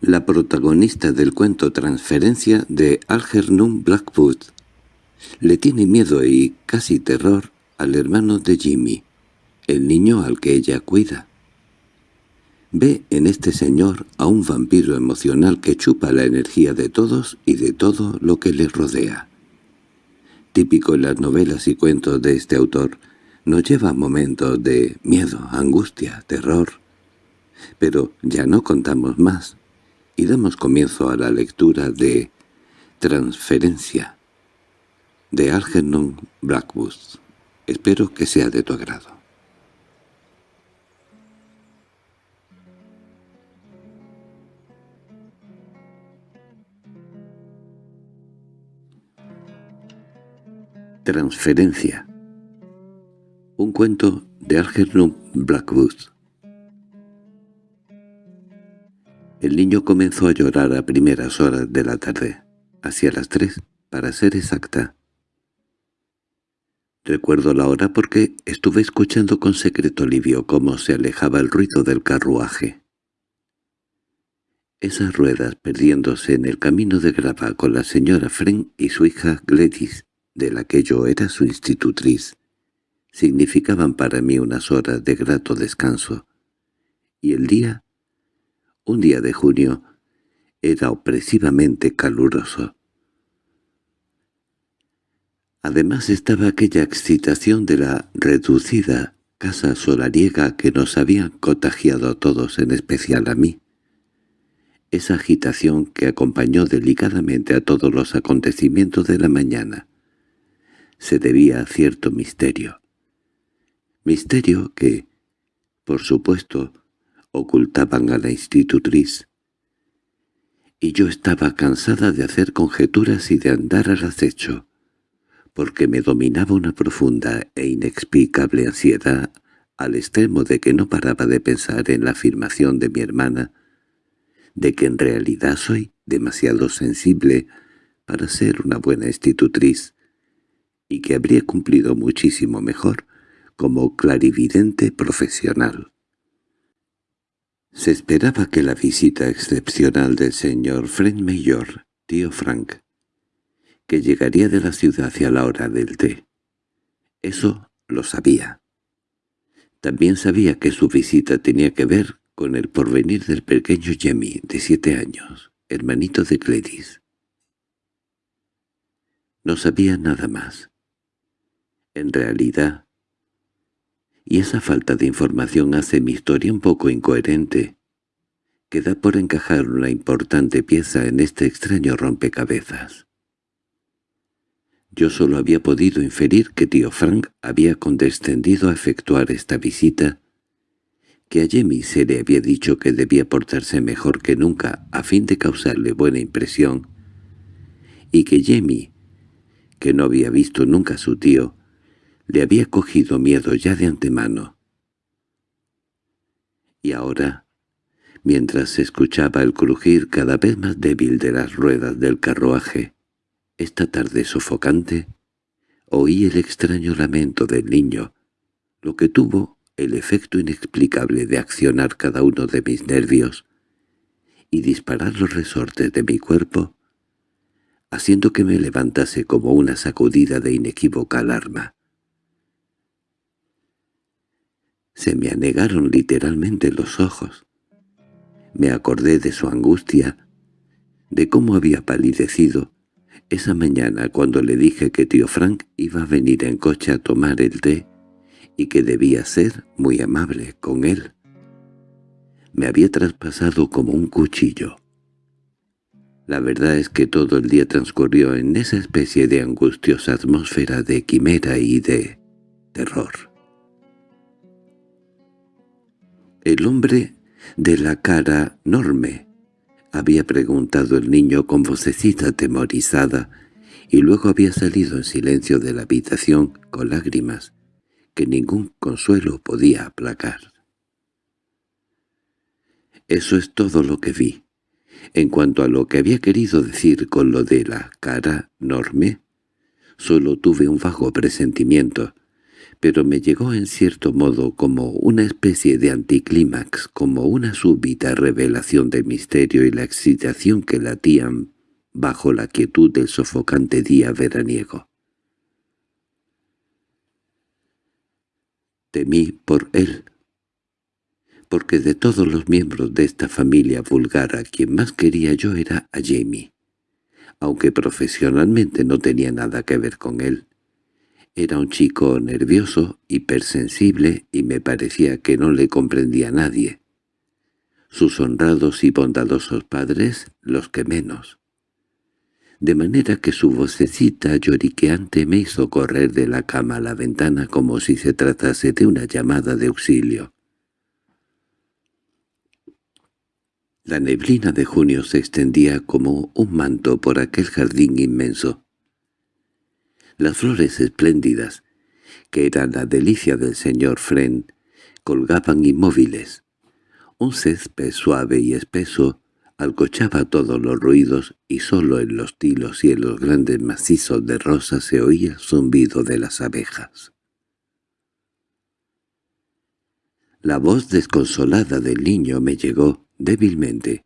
la protagonista del cuento Transferencia de Algernon Blackwood. Le tiene miedo y casi terror al hermano de Jimmy, el niño al que ella cuida. Ve en este señor a un vampiro emocional que chupa la energía de todos y de todo lo que le rodea. Típico en las novelas y cuentos de este autor, nos lleva momentos de miedo, angustia, terror. Pero ya no contamos más y damos comienzo a la lectura de Transferencia de Algernon Blackwood. Espero que sea de tu agrado. Transferencia Un cuento de Algernon Blackwood El niño comenzó a llorar a primeras horas de la tarde, hacia las tres, para ser exacta. Recuerdo la hora porque estuve escuchando con secreto alivio cómo se alejaba el ruido del carruaje. Esas ruedas perdiéndose en el camino de grava con la señora Fren y su hija Gladys, de la que yo era su institutriz, significaban para mí unas horas de grato descanso, y el día un día de junio era opresivamente caluroso. Además estaba aquella excitación de la reducida casa solariega que nos había contagiado a todos, en especial a mí. Esa agitación que acompañó delicadamente a todos los acontecimientos de la mañana se debía a cierto misterio. Misterio que, por supuesto, ocultaban a la institutriz. Y yo estaba cansada de hacer conjeturas y de andar al acecho, porque me dominaba una profunda e inexplicable ansiedad al extremo de que no paraba de pensar en la afirmación de mi hermana, de que en realidad soy demasiado sensible para ser una buena institutriz, y que habría cumplido muchísimo mejor como clarividente profesional. Se esperaba que la visita excepcional del señor Frank Mayor, tío Frank, que llegaría de la ciudad hacia la hora del té. Eso lo sabía. También sabía que su visita tenía que ver con el porvenir del pequeño Jemmy, de siete años, hermanito de Gladys. No sabía nada más. En realidad, y esa falta de información hace mi historia un poco incoherente. Queda por encajar una importante pieza en este extraño rompecabezas. Yo solo había podido inferir que tío Frank había condescendido a efectuar esta visita, que a Jemmy se le había dicho que debía portarse mejor que nunca a fin de causarle buena impresión, y que Jemmy, que no había visto nunca a su tío, le había cogido miedo ya de antemano. Y ahora, mientras escuchaba el crujir cada vez más débil de las ruedas del carruaje, esta tarde sofocante, oí el extraño lamento del niño, lo que tuvo el efecto inexplicable de accionar cada uno de mis nervios y disparar los resortes de mi cuerpo, haciendo que me levantase como una sacudida de inequívoca alarma. Se me anegaron literalmente los ojos. Me acordé de su angustia, de cómo había palidecido esa mañana cuando le dije que tío Frank iba a venir en coche a tomar el té y que debía ser muy amable con él. Me había traspasado como un cuchillo. La verdad es que todo el día transcurrió en esa especie de angustiosa atmósfera de quimera y de terror. —¿El hombre de la cara enorme? —había preguntado el niño con vocecita temorizada, y luego había salido en silencio de la habitación con lágrimas que ningún consuelo podía aplacar. Eso es todo lo que vi. En cuanto a lo que había querido decir con lo de la cara enorme, solo tuve un vago presentimiento, pero me llegó en cierto modo como una especie de anticlímax, como una súbita revelación del misterio y la excitación que latían bajo la quietud del sofocante día veraniego. Temí por él, porque de todos los miembros de esta familia vulgar a quien más quería yo era a Jamie, aunque profesionalmente no tenía nada que ver con él. Era un chico nervioso, hipersensible, y me parecía que no le comprendía a nadie. Sus honrados y bondadosos padres, los que menos. De manera que su vocecita lloriqueante me hizo correr de la cama a la ventana como si se tratase de una llamada de auxilio. La neblina de junio se extendía como un manto por aquel jardín inmenso. Las flores espléndidas, que eran la delicia del señor Fren, colgaban inmóviles. Un césped suave y espeso alcochaba todos los ruidos y sólo en los tilos y en los grandes macizos de rosas se oía zumbido de las abejas. La voz desconsolada del niño me llegó, débilmente,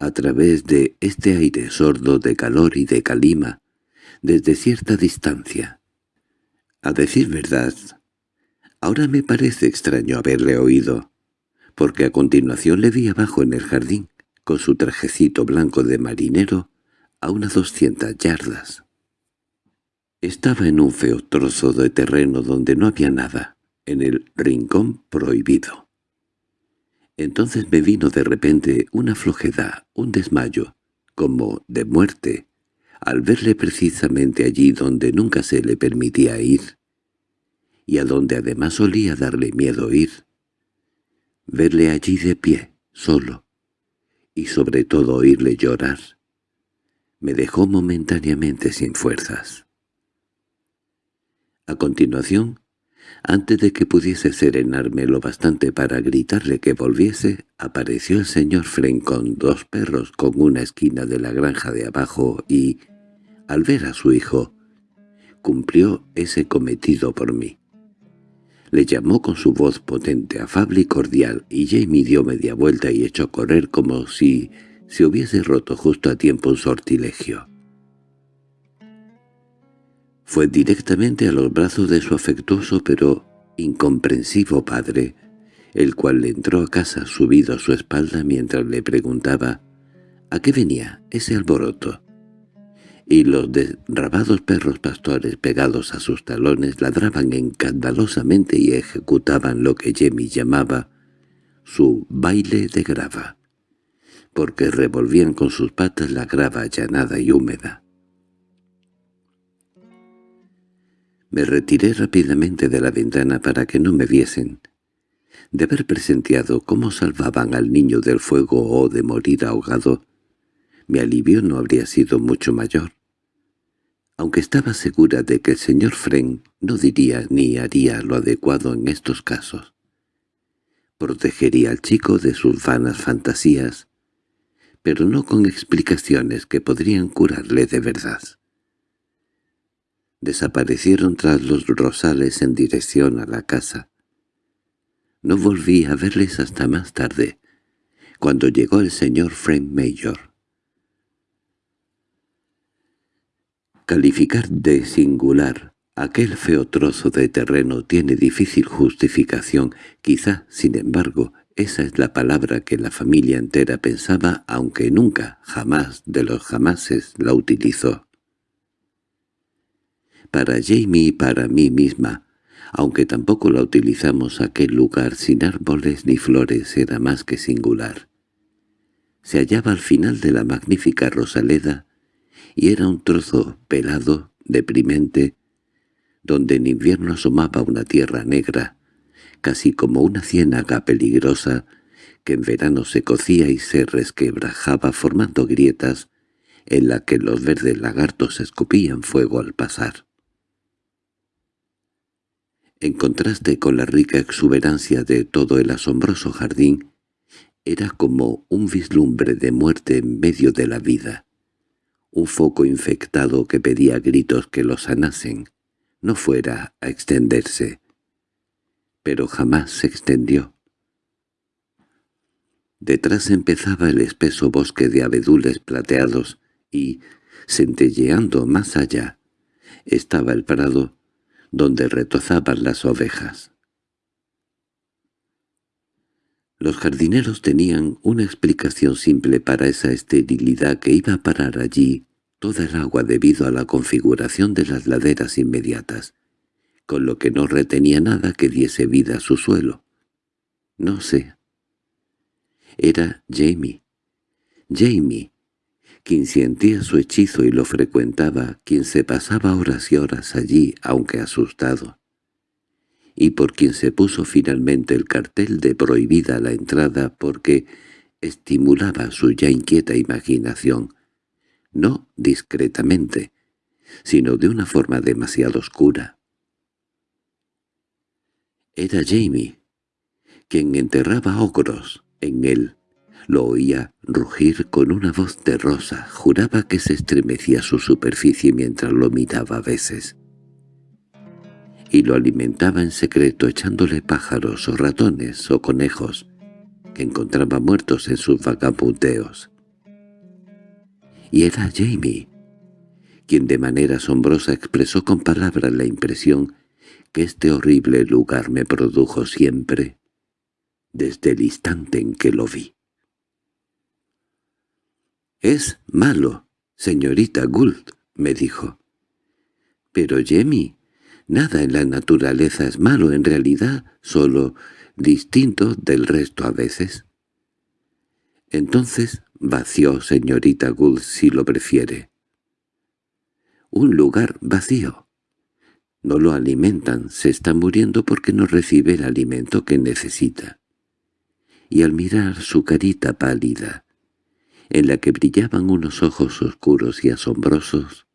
a través de este aire sordo de calor y de calima, desde cierta distancia. A decir verdad, ahora me parece extraño haberle oído, porque a continuación le vi abajo en el jardín, con su trajecito blanco de marinero, a unas doscientas yardas. Estaba en un feo trozo de terreno donde no había nada, en el rincón prohibido. Entonces me vino de repente una flojera, un desmayo, como de muerte, al verle precisamente allí donde nunca se le permitía ir, y a donde además solía darle miedo ir. Verle allí de pie, solo, y sobre todo oírle llorar, me dejó momentáneamente sin fuerzas. A continuación, antes de que pudiese serenarme lo bastante para gritarle que volviese, apareció el señor Fren con dos perros con una esquina de la granja de abajo y, al ver a su hijo, cumplió ese cometido por mí. Le llamó con su voz potente, afable y cordial, y Jamie dio media vuelta y echó a correr como si se hubiese roto justo a tiempo un sortilegio. Fue directamente a los brazos de su afectuoso pero incomprensivo padre, el cual le entró a casa subido a su espalda mientras le preguntaba ¿a qué venía ese alboroto? Y los derrabados perros pastores pegados a sus talones ladraban encandalosamente y ejecutaban lo que Jemmy llamaba su baile de grava, porque revolvían con sus patas la grava allanada y húmeda. Me retiré rápidamente de la ventana para que no me viesen. De haber presenciado cómo salvaban al niño del fuego o de morir ahogado, mi alivio no habría sido mucho mayor. Aunque estaba segura de que el señor Fren no diría ni haría lo adecuado en estos casos. Protegería al chico de sus vanas fantasías, pero no con explicaciones que podrían curarle de verdad. Desaparecieron tras los rosales en dirección a la casa. No volví a verles hasta más tarde, cuando llegó el señor Frank Mayor. Calificar de singular aquel feo trozo de terreno tiene difícil justificación, quizá, sin embargo, esa es la palabra que la familia entera pensaba, aunque nunca, jamás, de los jamases, la utilizó. Para Jamie y para mí misma, aunque tampoco la utilizamos aquel lugar sin árboles ni flores era más que singular. Se hallaba al final de la magnífica Rosaleda, y era un trozo pelado, deprimente, donde en invierno asomaba una tierra negra, casi como una ciénaga peligrosa, que en verano se cocía y se resquebrajaba formando grietas en la que los verdes lagartos escupían fuego al pasar. En contraste con la rica exuberancia de todo el asombroso jardín, era como un vislumbre de muerte en medio de la vida. Un foco infectado que pedía gritos que lo sanasen, no fuera a extenderse, pero jamás se extendió. Detrás empezaba el espeso bosque de abedules plateados y, centelleando más allá, estaba el prado donde retozaban las ovejas. Los jardineros tenían una explicación simple para esa esterilidad que iba a parar allí toda el agua debido a la configuración de las laderas inmediatas, con lo que no retenía nada que diese vida a su suelo. No sé. Era Jamie. Jamie, quien sentía su hechizo y lo frecuentaba, quien se pasaba horas y horas allí, aunque asustado, y por quien se puso finalmente el cartel de prohibida la entrada porque estimulaba su ya inquieta imaginación, no discretamente, sino de una forma demasiado oscura. Era Jamie, quien enterraba ogros en él. Lo oía rugir con una voz terrosa, juraba que se estremecía su superficie mientras lo miraba a veces. Y lo alimentaba en secreto echándole pájaros o ratones o conejos que encontraba muertos en sus vagabundeos. Y era Jamie, quien de manera asombrosa expresó con palabras la impresión que este horrible lugar me produjo siempre, desde el instante en que lo vi. «Es malo, señorita Gould», me dijo. «Pero Jamie, nada en la naturaleza es malo en realidad, solo distinto del resto a veces». Entonces vació, señorita Gould, si lo prefiere. Un lugar vacío. No lo alimentan, se está muriendo porque no recibe el alimento que necesita. Y al mirar su carita pálida, en la que brillaban unos ojos oscuros y asombrosos,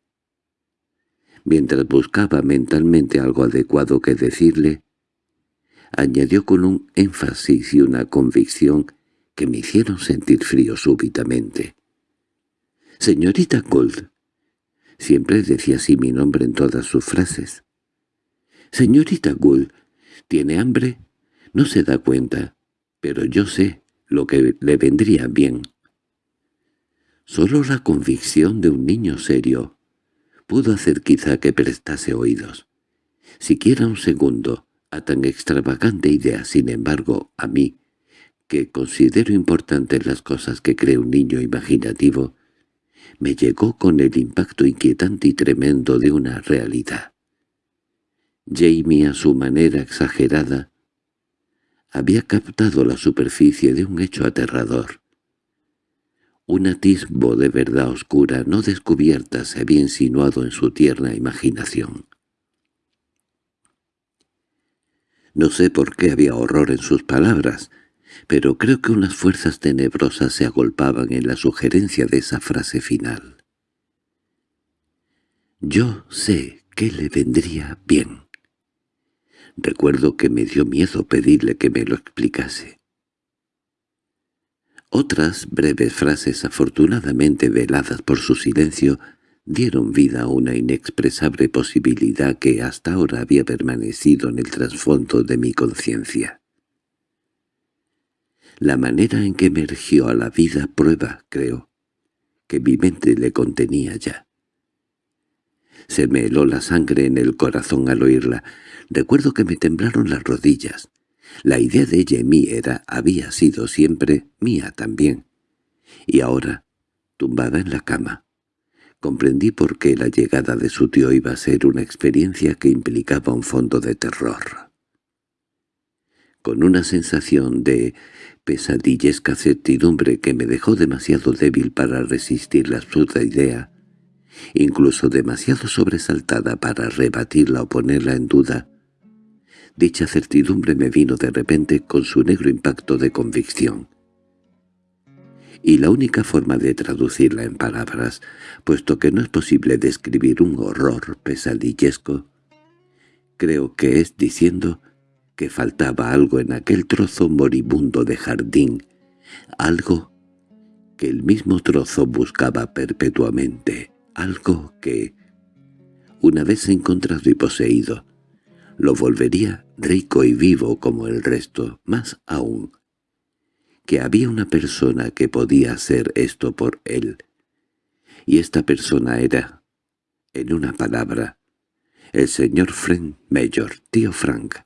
mientras buscaba mentalmente algo adecuado que decirle, añadió con un énfasis y una convicción que me hicieron sentir frío súbitamente. «Señorita Gold», siempre decía así mi nombre en todas sus frases. «Señorita Gould, ¿tiene hambre? No se da cuenta, pero yo sé lo que le vendría bien». Solo la convicción de un niño serio pudo hacer quizá que prestase oídos. Siquiera un segundo a tan extravagante idea, sin embargo, a mí, que considero importantes las cosas que cree un niño imaginativo, me llegó con el impacto inquietante y tremendo de una realidad. Jamie, a su manera exagerada, había captado la superficie de un hecho aterrador. Un atisbo de verdad oscura no descubierta se había insinuado en su tierna imaginación. No sé por qué había horror en sus palabras, pero creo que unas fuerzas tenebrosas se agolpaban en la sugerencia de esa frase final. Yo sé que le vendría bien. Recuerdo que me dio miedo pedirle que me lo explicase. Otras breves frases afortunadamente veladas por su silencio dieron vida a una inexpresable posibilidad que hasta ahora había permanecido en el trasfondo de mi conciencia. La manera en que emergió a la vida prueba, creo, que mi mente le contenía ya. Se me heló la sangre en el corazón al oírla. Recuerdo que me temblaron las rodillas. La idea de ella era, había sido siempre mía también. Y ahora, tumbada en la cama, comprendí por qué la llegada de su tío iba a ser una experiencia que implicaba un fondo de terror. Con una sensación de pesadillesca certidumbre que me dejó demasiado débil para resistir la absurda idea, incluso demasiado sobresaltada para rebatirla o ponerla en duda. Dicha certidumbre me vino de repente con su negro impacto de convicción. Y la única forma de traducirla en palabras, puesto que no es posible describir un horror pesadillesco, creo que es diciendo que faltaba algo en aquel trozo moribundo de jardín, algo que el mismo trozo buscaba perpetuamente, algo que, una vez encontrado y poseído, lo volvería rico y vivo como el resto, más aún, que había una persona que podía hacer esto por él. Y esta persona era, en una palabra, el señor Frank Mayor, tío Frank,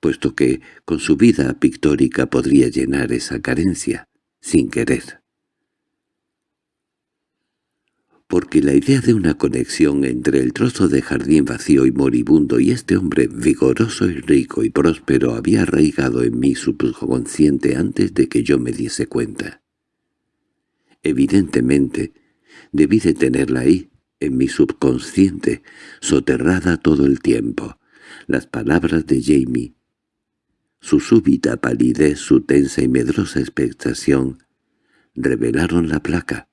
puesto que con su vida pictórica podría llenar esa carencia, sin querer. Porque la idea de una conexión entre el trozo de jardín vacío y moribundo y este hombre vigoroso y rico y próspero había arraigado en mi subconsciente antes de que yo me diese cuenta. Evidentemente, debí de tenerla ahí, en mi subconsciente, soterrada todo el tiempo. Las palabras de Jamie, su súbita palidez, su tensa y medrosa expectación, revelaron la placa,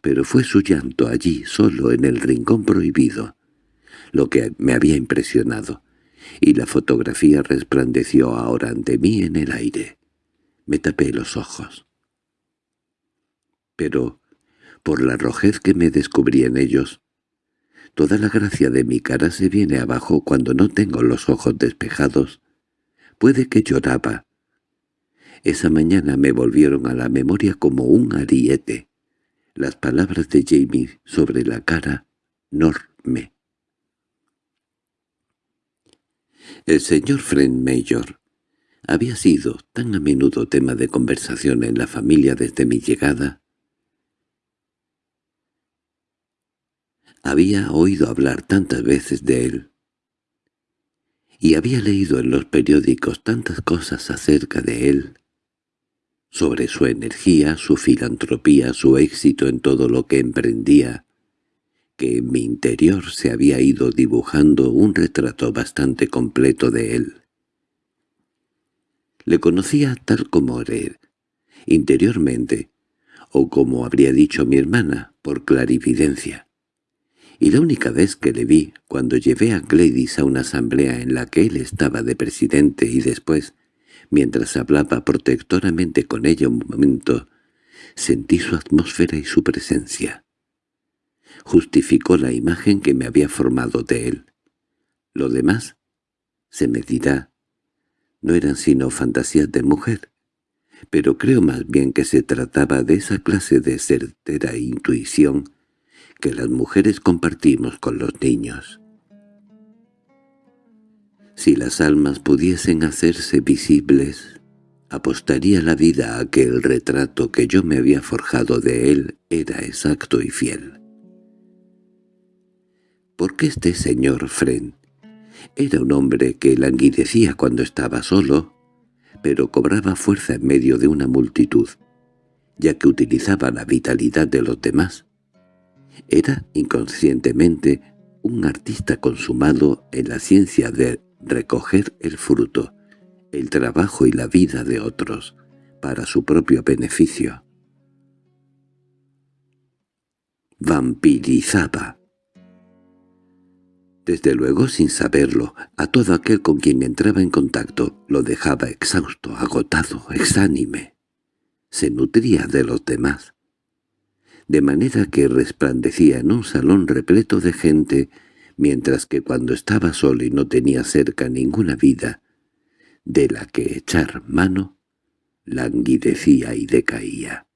pero fue su llanto allí, solo en el rincón prohibido, lo que me había impresionado, y la fotografía resplandeció ahora ante mí en el aire. Me tapé los ojos. Pero, por la rojez que me descubrí en ellos, toda la gracia de mi cara se viene abajo cuando no tengo los ojos despejados Puede que lloraba. Esa mañana me volvieron a la memoria como un ariete. Las palabras de Jamie sobre la cara Norme. El señor Friend Mayor había sido tan a menudo tema de conversación en la familia desde mi llegada. Había oído hablar tantas veces de él, y había leído en los periódicos tantas cosas acerca de él, sobre su energía, su filantropía, su éxito en todo lo que emprendía, que en mi interior se había ido dibujando un retrato bastante completo de él. Le conocía tal como era, interiormente, o como habría dicho mi hermana, por clarividencia y la única vez que le vi, cuando llevé a Gladys a una asamblea en la que él estaba de presidente y después, mientras hablaba protectoramente con ella un momento, sentí su atmósfera y su presencia. Justificó la imagen que me había formado de él. Lo demás, se me dirá, no eran sino fantasías de mujer, pero creo más bien que se trataba de esa clase de certera intuición que las mujeres compartimos con los niños. Si las almas pudiesen hacerse visibles, apostaría la vida a que el retrato que yo me había forjado de él era exacto y fiel. Porque este señor Fren era un hombre que languidecía cuando estaba solo, pero cobraba fuerza en medio de una multitud, ya que utilizaba la vitalidad de los demás era inconscientemente un artista consumado en la ciencia de recoger el fruto, el trabajo y la vida de otros, para su propio beneficio. Vampirizaba. Desde luego, sin saberlo, a todo aquel con quien entraba en contacto lo dejaba exhausto, agotado, exánime. Se nutría de los demás de manera que resplandecía en un salón repleto de gente, mientras que cuando estaba solo y no tenía cerca ninguna vida, de la que echar mano, languidecía y decaía.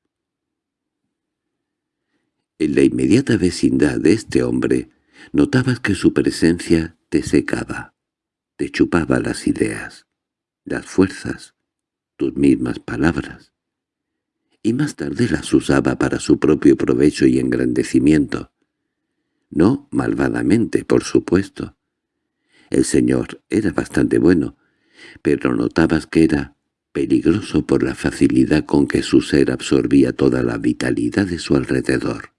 En la inmediata vecindad de este hombre notabas que su presencia te secaba, te chupaba las ideas, las fuerzas, tus mismas palabras y más tarde las usaba para su propio provecho y engrandecimiento. No malvadamente, por supuesto. El señor era bastante bueno, pero notabas que era peligroso por la facilidad con que su ser absorbía toda la vitalidad de su alrededor.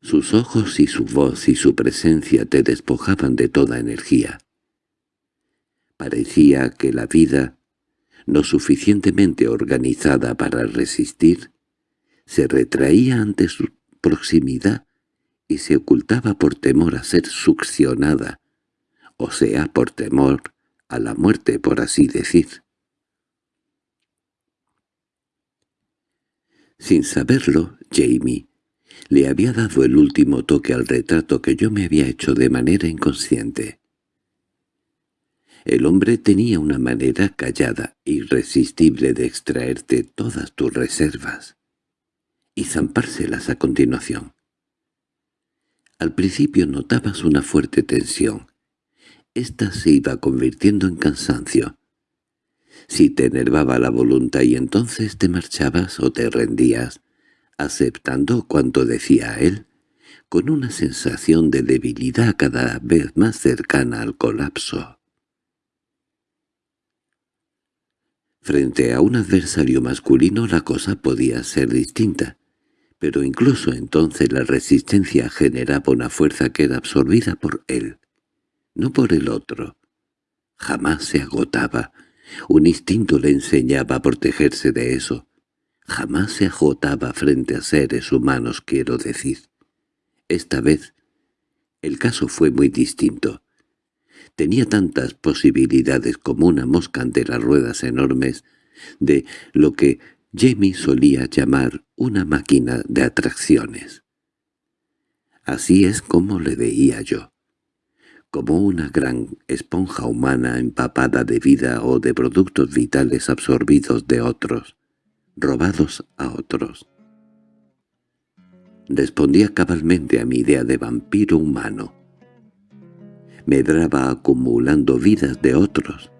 Sus ojos y su voz y su presencia te despojaban de toda energía. Parecía que la vida no suficientemente organizada para resistir, se retraía ante su proximidad y se ocultaba por temor a ser succionada, o sea, por temor a la muerte, por así decir. Sin saberlo, Jamie le había dado el último toque al retrato que yo me había hecho de manera inconsciente. El hombre tenía una manera callada, irresistible de extraerte todas tus reservas y zampárselas a continuación. Al principio notabas una fuerte tensión. Esta se iba convirtiendo en cansancio. Si te enervaba la voluntad y entonces te marchabas o te rendías, aceptando cuanto decía él, con una sensación de debilidad cada vez más cercana al colapso. Frente a un adversario masculino la cosa podía ser distinta, pero incluso entonces la resistencia generaba una fuerza que era absorbida por él, no por el otro. Jamás se agotaba, un instinto le enseñaba a protegerse de eso. Jamás se agotaba frente a seres humanos, quiero decir. Esta vez el caso fue muy distinto. Tenía tantas posibilidades como una mosca ante las ruedas enormes de lo que Jamie solía llamar una máquina de atracciones. Así es como le veía yo, como una gran esponja humana empapada de vida o de productos vitales absorbidos de otros, robados a otros. Respondía cabalmente a mi idea de vampiro humano. Medraba acumulando vidas de otros.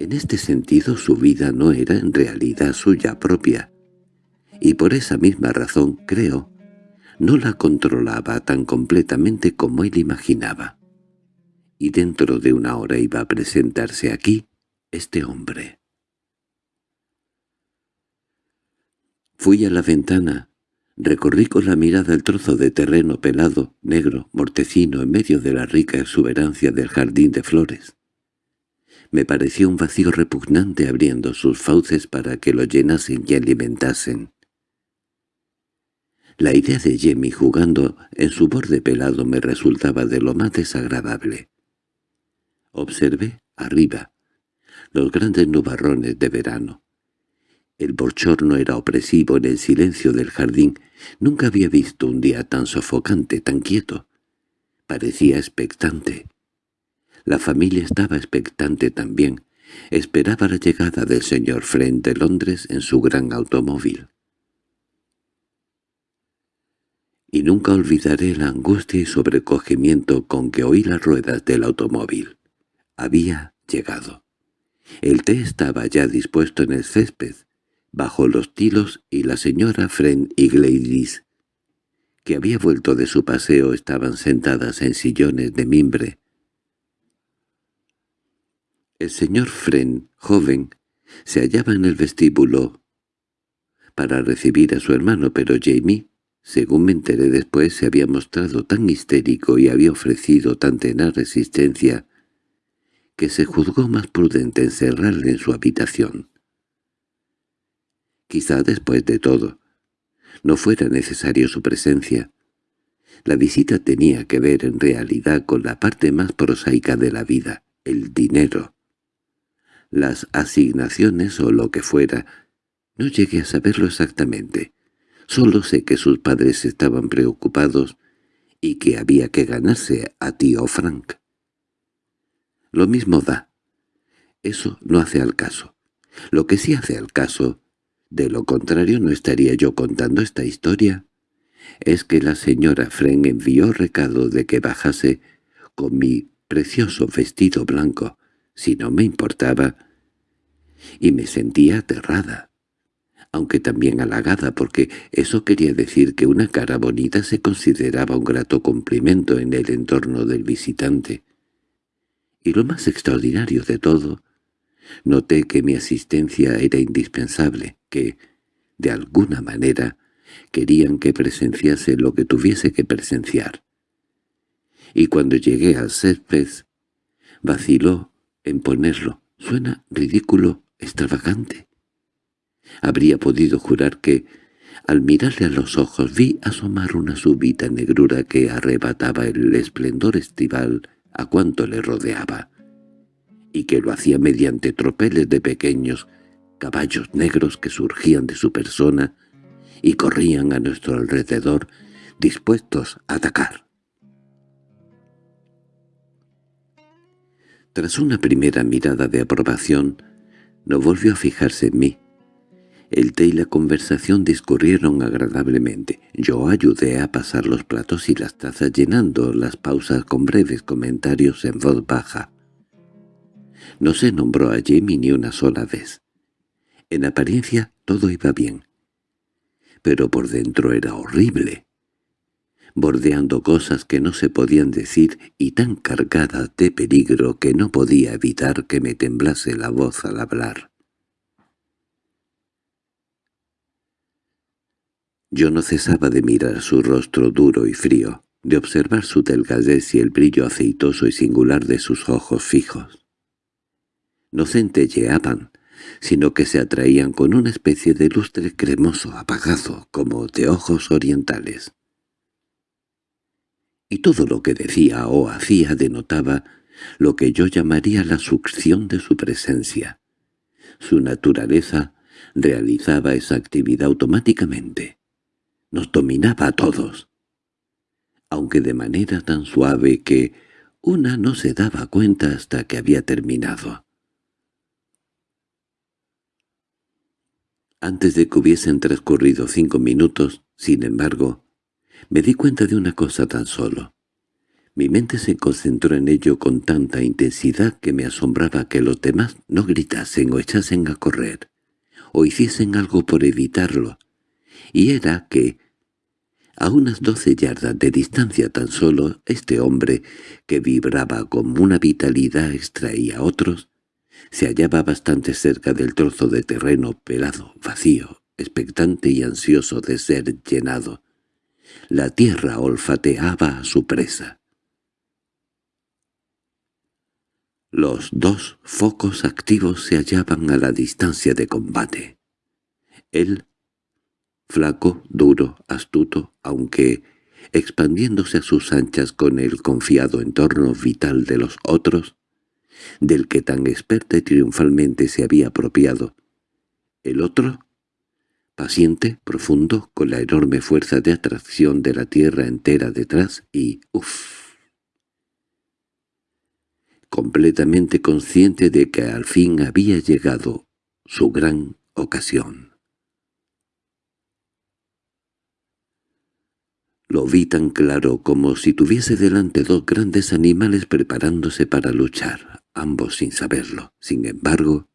En este sentido su vida no era en realidad suya propia, y por esa misma razón, creo, no la controlaba tan completamente como él imaginaba. Y dentro de una hora iba a presentarse aquí este hombre. Fui a la ventana Recorrí con la mirada el trozo de terreno pelado, negro, mortecino, en medio de la rica exuberancia del jardín de flores. Me pareció un vacío repugnante abriendo sus fauces para que lo llenasen y alimentasen. La idea de Jemmy jugando en su borde pelado me resultaba de lo más desagradable. Observé, arriba, los grandes nubarrones de verano, el bochorno era opresivo en el silencio del jardín. Nunca había visto un día tan sofocante, tan quieto. Parecía expectante. La familia estaba expectante también. Esperaba la llegada del señor Friend de Londres en su gran automóvil. Y nunca olvidaré la angustia y sobrecogimiento con que oí las ruedas del automóvil. Había llegado. El té estaba ya dispuesto en el césped, bajo los tilos y la señora Friend y Gladys, que había vuelto de su paseo, estaban sentadas en sillones de mimbre. El señor Friend, joven, se hallaba en el vestíbulo para recibir a su hermano, pero Jamie, según me enteré después, se había mostrado tan histérico y había ofrecido tan tenaz resistencia que se juzgó más prudente encerrarle en su habitación. Quizá después de todo, no fuera necesario su presencia. La visita tenía que ver en realidad con la parte más prosaica de la vida, el dinero. Las asignaciones o lo que fuera, no llegué a saberlo exactamente. Solo sé que sus padres estaban preocupados y que había que ganarse a tío Frank. Lo mismo da. Eso no hace al caso. Lo que sí hace al caso de lo contrario no estaría yo contando esta historia. Es que la señora Fren envió recado de que bajase con mi precioso vestido blanco, si no me importaba, y me sentía aterrada, aunque también halagada porque eso quería decir que una cara bonita se consideraba un grato cumplimiento en el entorno del visitante. Y lo más extraordinario de todo, noté que mi asistencia era indispensable que, de alguna manera, querían que presenciase lo que tuviese que presenciar. Y cuando llegué al césped, vaciló en ponerlo. Suena ridículo, extravagante. Habría podido jurar que, al mirarle a los ojos, vi asomar una súbita negrura que arrebataba el esplendor estival a cuanto le rodeaba, y que lo hacía mediante tropeles de pequeños caballos negros que surgían de su persona y corrían a nuestro alrededor dispuestos a atacar. Tras una primera mirada de aprobación, no volvió a fijarse en mí. El té y la conversación discurrieron agradablemente. Yo ayudé a pasar los platos y las tazas llenando las pausas con breves comentarios en voz baja. No se nombró a Jamie ni una sola vez. En apariencia todo iba bien. Pero por dentro era horrible. Bordeando cosas que no se podían decir y tan cargadas de peligro que no podía evitar que me temblase la voz al hablar. Yo no cesaba de mirar su rostro duro y frío, de observar su delgadez y el brillo aceitoso y singular de sus ojos fijos. No centelleaban, sino que se atraían con una especie de lustre cremoso apagado, como de ojos orientales. Y todo lo que decía o hacía denotaba lo que yo llamaría la succión de su presencia. Su naturaleza realizaba esa actividad automáticamente nos dominaba a todos, aunque de manera tan suave que una no se daba cuenta hasta que había terminado. Antes de que hubiesen transcurrido cinco minutos, sin embargo, me di cuenta de una cosa tan solo. Mi mente se concentró en ello con tanta intensidad que me asombraba que los demás no gritasen o echasen a correr, o hiciesen algo por evitarlo, y era que, a unas doce yardas de distancia tan solo, este hombre, que vibraba con una vitalidad extraía a otros, se hallaba bastante cerca del trozo de terreno pelado, vacío, expectante y ansioso de ser llenado. La tierra olfateaba a su presa. Los dos focos activos se hallaban a la distancia de combate. Él flaco, duro, astuto, aunque expandiéndose a sus anchas con el confiado entorno vital de los otros, del que tan experta y triunfalmente se había apropiado. El otro, paciente, profundo, con la enorme fuerza de atracción de la tierra entera detrás y uff. Completamente consciente de que al fin había llegado su gran ocasión. Lo vi tan claro como si tuviese delante dos grandes animales preparándose para luchar, ambos sin saberlo. Sin embargo,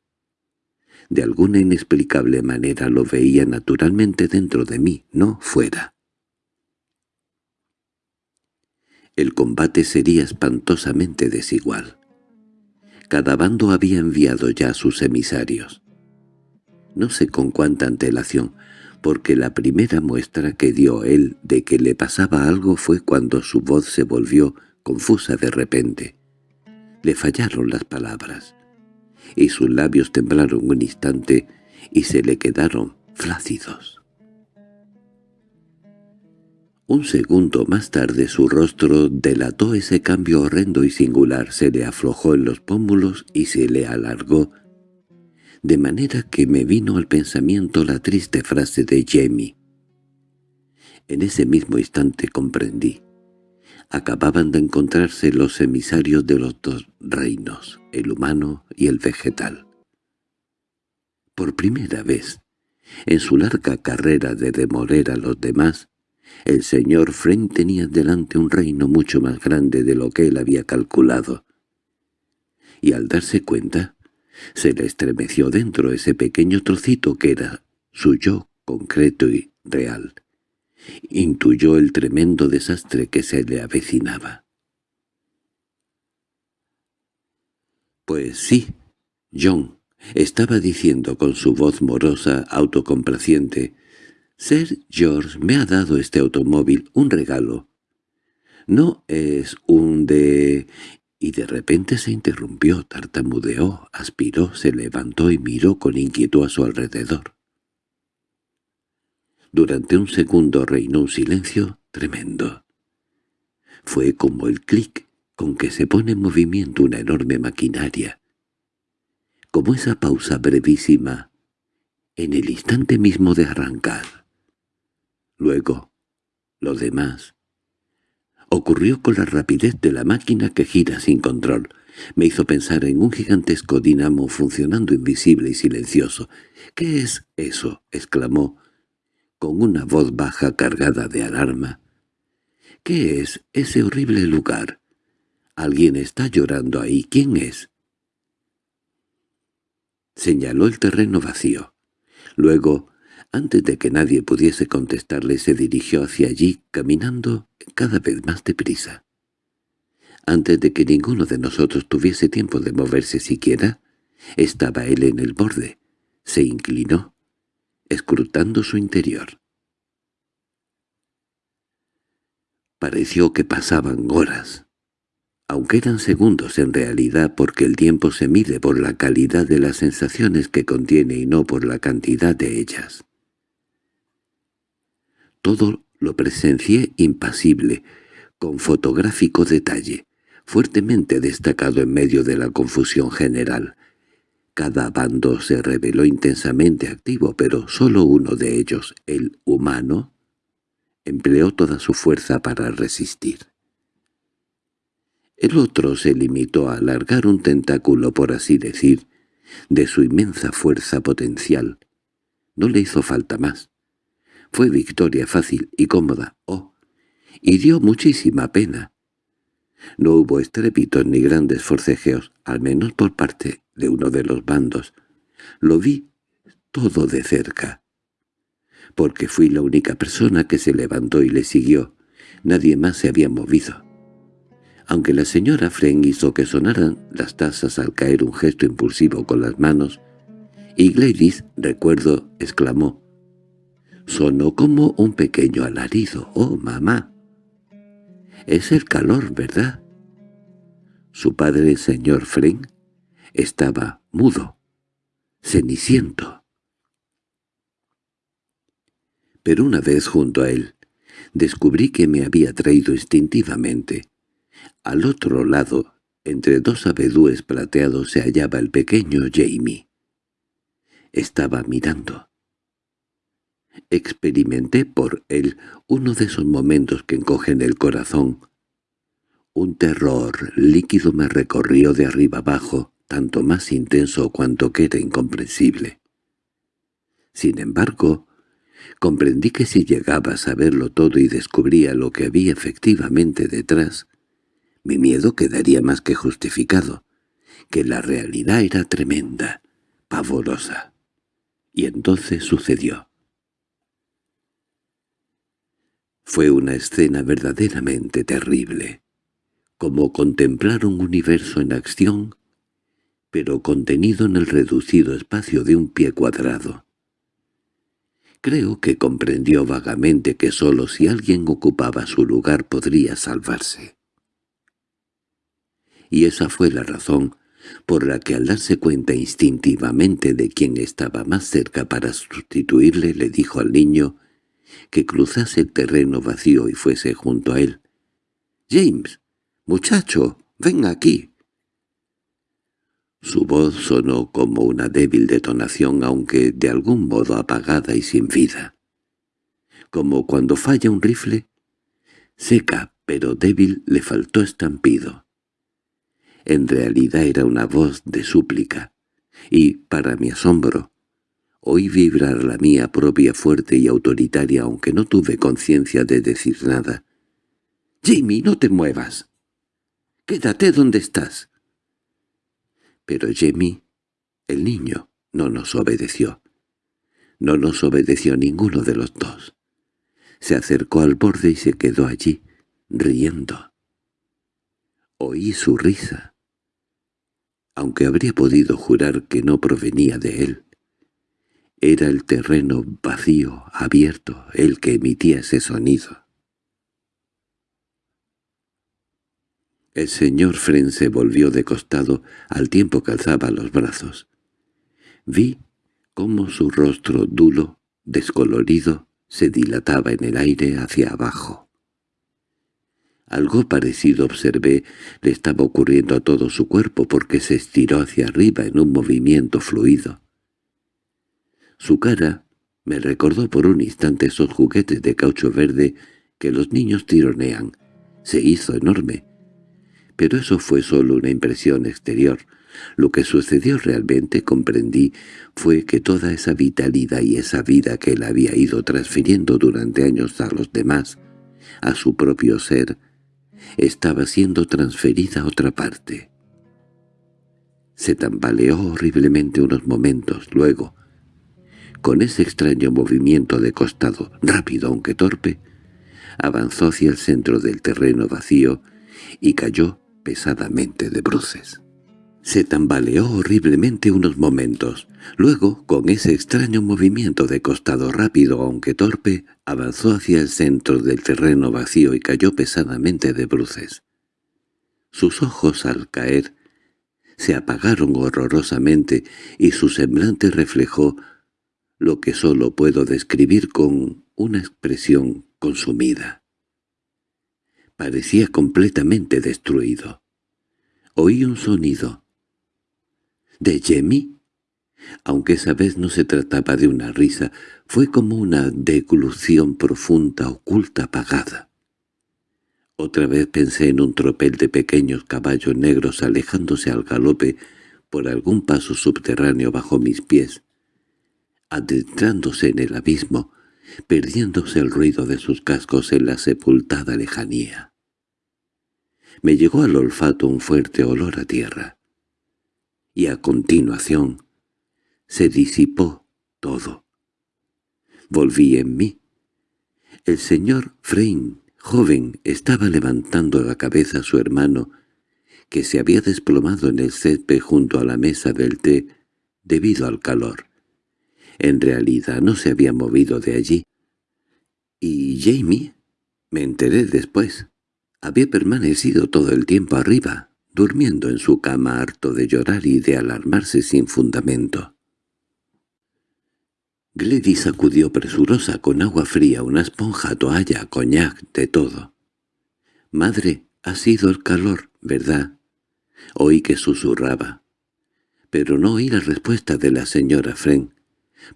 de alguna inexplicable manera lo veía naturalmente dentro de mí, no fuera. El combate sería espantosamente desigual. Cada bando había enviado ya sus emisarios. No sé con cuánta antelación, porque la primera muestra que dio él de que le pasaba algo fue cuando su voz se volvió confusa de repente. Le fallaron las palabras, y sus labios temblaron un instante y se le quedaron flácidos. Un segundo más tarde su rostro delató ese cambio horrendo y singular, se le aflojó en los pómulos y se le alargó de manera que me vino al pensamiento la triste frase de Jamie. En ese mismo instante comprendí. Acababan de encontrarse los emisarios de los dos reinos, el humano y el vegetal. Por primera vez, en su larga carrera de demoler a los demás, el señor Frank tenía delante un reino mucho más grande de lo que él había calculado. Y al darse cuenta, se le estremeció dentro ese pequeño trocito que era su yo concreto y real. Intuyó el tremendo desastre que se le avecinaba. «Pues sí, John», estaba diciendo con su voz morosa, autocomplaciente, «Sir George me ha dado este automóvil, un regalo. No es un de y de repente se interrumpió, tartamudeó, aspiró, se levantó y miró con inquietud a su alrededor. Durante un segundo reinó un silencio tremendo. Fue como el clic con que se pone en movimiento una enorme maquinaria, como esa pausa brevísima en el instante mismo de arrancar. Luego, lo demás, Ocurrió con la rapidez de la máquina que gira sin control. Me hizo pensar en un gigantesco dinamo funcionando invisible y silencioso. —¿Qué es eso? —exclamó, con una voz baja cargada de alarma. —¿Qué es ese horrible lugar? Alguien está llorando ahí. ¿Quién es? Señaló el terreno vacío. Luego, antes de que nadie pudiese contestarle, se dirigió hacia allí, caminando cada vez más deprisa. Antes de que ninguno de nosotros tuviese tiempo de moverse siquiera, estaba él en el borde. Se inclinó, escrutando su interior. Pareció que pasaban horas, aunque eran segundos en realidad porque el tiempo se mide por la calidad de las sensaciones que contiene y no por la cantidad de ellas. Todo lo presencié impasible, con fotográfico detalle, fuertemente destacado en medio de la confusión general. Cada bando se reveló intensamente activo, pero solo uno de ellos, el humano, empleó toda su fuerza para resistir. El otro se limitó a alargar un tentáculo, por así decir, de su inmensa fuerza potencial. No le hizo falta más. Fue victoria fácil y cómoda, oh, y dio muchísima pena. No hubo estrépitos ni grandes forcejeos, al menos por parte de uno de los bandos. Lo vi todo de cerca. Porque fui la única persona que se levantó y le siguió. Nadie más se había movido. Aunque la señora Fren hizo que sonaran las tazas al caer un gesto impulsivo con las manos, y Gladys, recuerdo, exclamó, «Sonó como un pequeño alarido, oh mamá». «Es el calor, ¿verdad?» Su padre, señor Fren, estaba mudo, ceniciento. Pero una vez junto a él, descubrí que me había traído instintivamente. Al otro lado, entre dos abedúes plateados, se hallaba el pequeño Jamie. Estaba mirando. Experimenté por él uno de esos momentos que encogen el corazón, un terror líquido me recorrió de arriba abajo, tanto más intenso cuanto que era incomprensible. Sin embargo, comprendí que si llegaba a saberlo todo y descubría lo que había efectivamente detrás, mi miedo quedaría más que justificado, que la realidad era tremenda, pavorosa. Y entonces sucedió. Fue una escena verdaderamente terrible como contemplar un universo en acción, pero contenido en el reducido espacio de un pie cuadrado. Creo que comprendió vagamente que sólo si alguien ocupaba su lugar podría salvarse. Y esa fue la razón por la que al darse cuenta instintivamente de quién estaba más cerca para sustituirle le dijo al niño que cruzase el terreno vacío y fuese junto a él. «James, —¡Muchacho, ven aquí! Su voz sonó como una débil detonación, aunque de algún modo apagada y sin vida. Como cuando falla un rifle. Seca, pero débil, le faltó estampido. En realidad era una voz de súplica, y, para mi asombro, oí vibrar la mía propia fuerte y autoritaria aunque no tuve conciencia de decir nada. —¡Jimmy, no te muevas! «¡Quédate donde estás!» Pero Jamie, el niño, no nos obedeció. No nos obedeció ninguno de los dos. Se acercó al borde y se quedó allí, riendo. Oí su risa, aunque habría podido jurar que no provenía de él. Era el terreno vacío, abierto, el que emitía ese sonido. El señor Fren se volvió de costado al tiempo que alzaba los brazos. Vi cómo su rostro duro, descolorido, se dilataba en el aire hacia abajo. Algo parecido observé le estaba ocurriendo a todo su cuerpo porque se estiró hacia arriba en un movimiento fluido. Su cara me recordó por un instante esos juguetes de caucho verde que los niños tironean. Se hizo enorme, Pero eso fue solo una impresión exterior. Lo que sucedió realmente, comprendí, fue que toda esa vitalidad y esa vida que él había ido transfiriendo durante años a los demás, a su propio ser, estaba siendo transferida a otra parte. Se tambaleó horriblemente unos momentos, luego, con ese extraño movimiento de costado, rápido aunque torpe, avanzó hacia el centro del terreno vacío y cayó pesadamente de bruces. Se tambaleó horriblemente unos momentos. Luego, con ese extraño movimiento de costado rápido aunque torpe, avanzó hacia el centro del terreno vacío y cayó pesadamente de bruces. Sus ojos, al caer, se apagaron horrorosamente y su semblante reflejó lo que sólo puedo describir con una expresión consumida. Parecía completamente destruido. Oí un sonido, ¿De Jemmy? Aunque esa vez no se trataba de una risa, fue como una deglución profunda, oculta, apagada. Otra vez pensé en un tropel de pequeños caballos negros alejándose al galope por algún paso subterráneo bajo mis pies, adentrándose en el abismo, perdiéndose el ruido de sus cascos en la sepultada lejanía. Me llegó al olfato un fuerte olor a tierra y a continuación se disipó todo. Volví en mí. El señor Frein, joven, estaba levantando la cabeza a su hermano, que se había desplomado en el césped junto a la mesa del té debido al calor. En realidad no se había movido de allí. Y Jamie, me enteré después, había permanecido todo el tiempo arriba, durmiendo en su cama harto de llorar y de alarmarse sin fundamento. Gladys sacudió presurosa con agua fría una esponja, toalla, coñac, de todo. «Madre, ha sido el calor, ¿verdad?» Oí que susurraba. Pero no oí la respuesta de la señora Fren.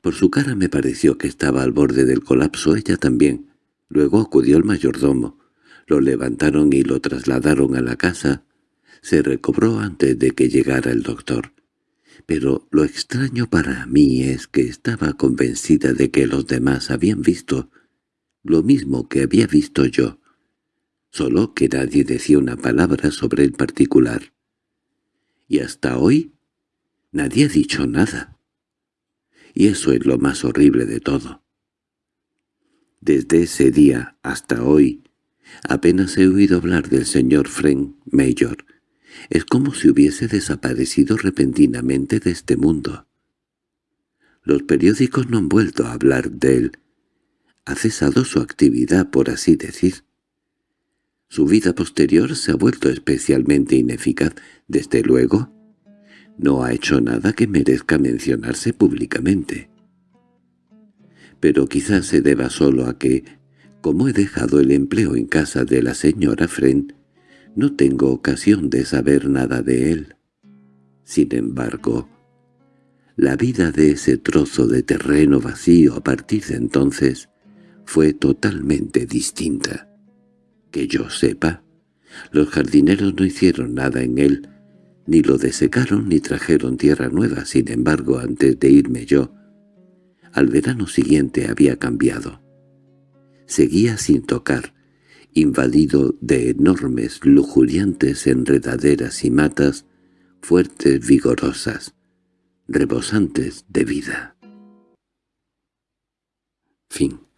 Por su cara me pareció que estaba al borde del colapso ella también. Luego acudió el mayordomo. Lo levantaron y lo trasladaron a la casa se recobró antes de que llegara el doctor. Pero lo extraño para mí es que estaba convencida de que los demás habían visto lo mismo que había visto yo, solo que nadie decía una palabra sobre el particular. Y hasta hoy nadie ha dicho nada. Y eso es lo más horrible de todo. Desde ese día hasta hoy apenas he oído hablar del señor Frank Mayor, es como si hubiese desaparecido repentinamente de este mundo. Los periódicos no han vuelto a hablar de él. Ha cesado su actividad, por así decir. Su vida posterior se ha vuelto especialmente ineficaz. Desde luego, no ha hecho nada que merezca mencionarse públicamente. Pero quizás se deba solo a que, como he dejado el empleo en casa de la señora Fren, no tengo ocasión de saber nada de él. Sin embargo, la vida de ese trozo de terreno vacío a partir de entonces fue totalmente distinta. Que yo sepa, los jardineros no hicieron nada en él, ni lo desecaron ni trajeron tierra nueva. Sin embargo, antes de irme yo, al verano siguiente había cambiado. Seguía sin tocar, invadido de enormes, lujuriantes enredaderas y matas, fuertes, vigorosas, rebosantes de vida. Fin